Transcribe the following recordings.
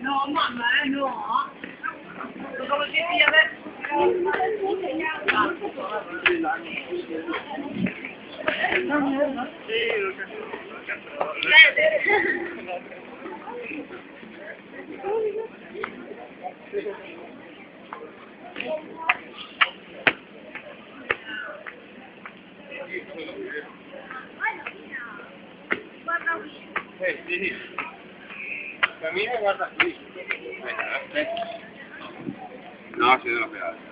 No, mamma, eh, no. Lo conoscevi adesso? ¿no? Sí, lo que Sí, sí. Camina y guarda. No, ha sido lo peor.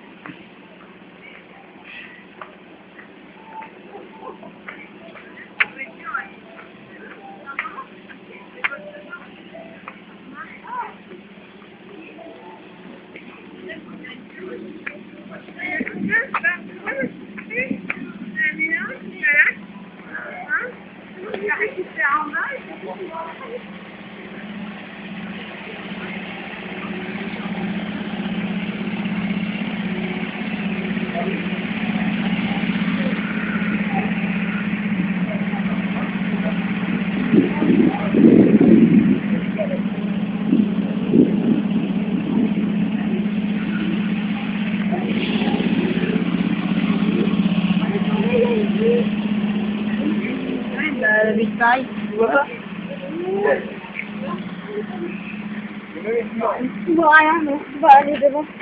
Big time. Diba? Ano kaya, no? Diba, ano, diba?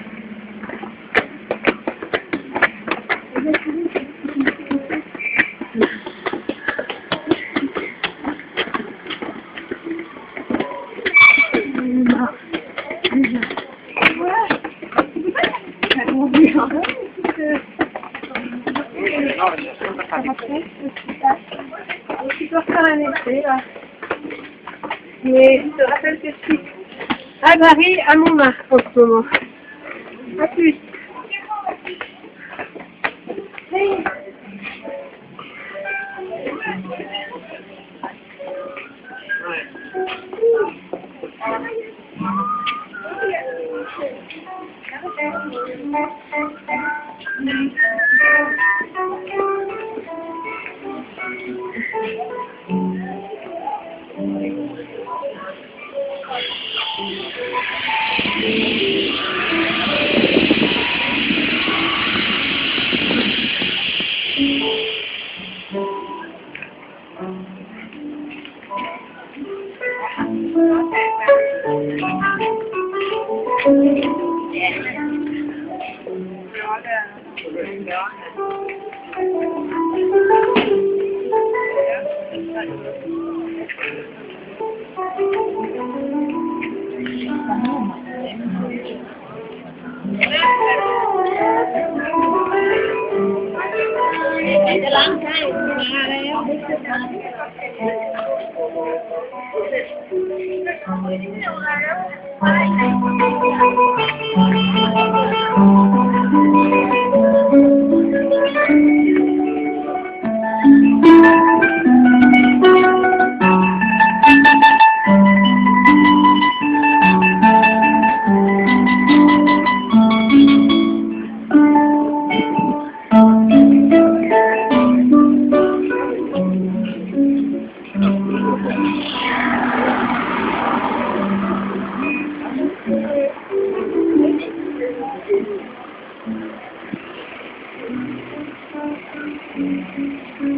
Mais je te rappelle que je à Paris, à Montmartre en ce moment. A plus. Thank you. Mm-hmm.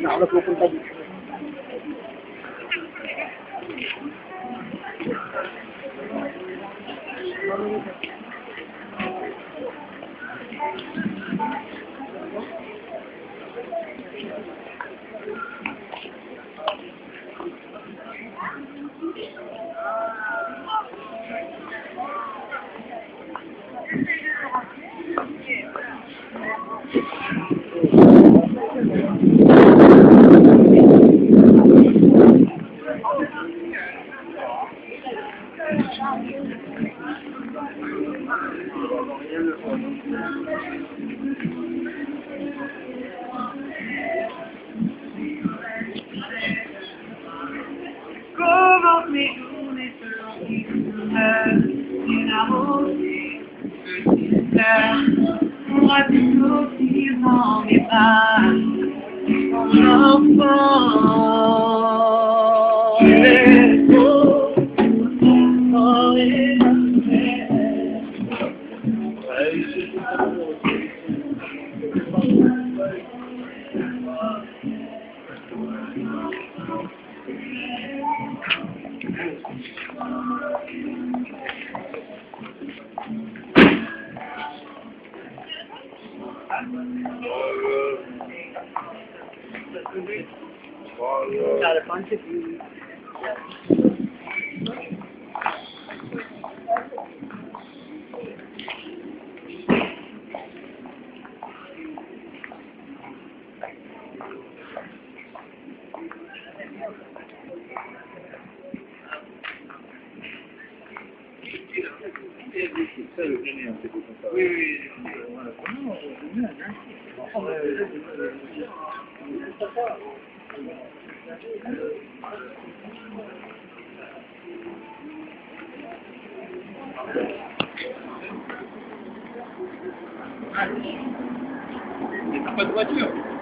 nó là không tâm Thank you. Comment mes journées seront innamorée, petit frère, pourra toujours vivre dans mes bras, mon enfant. Got a bunch of views. Mais t'as pas de voiture.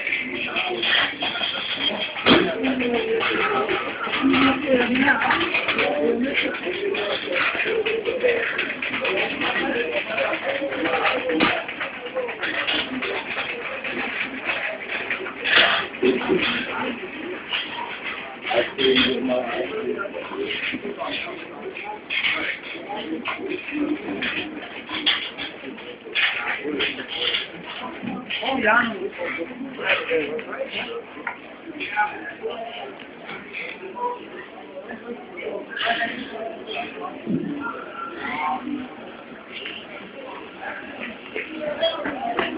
Thank you. olhar no. Thank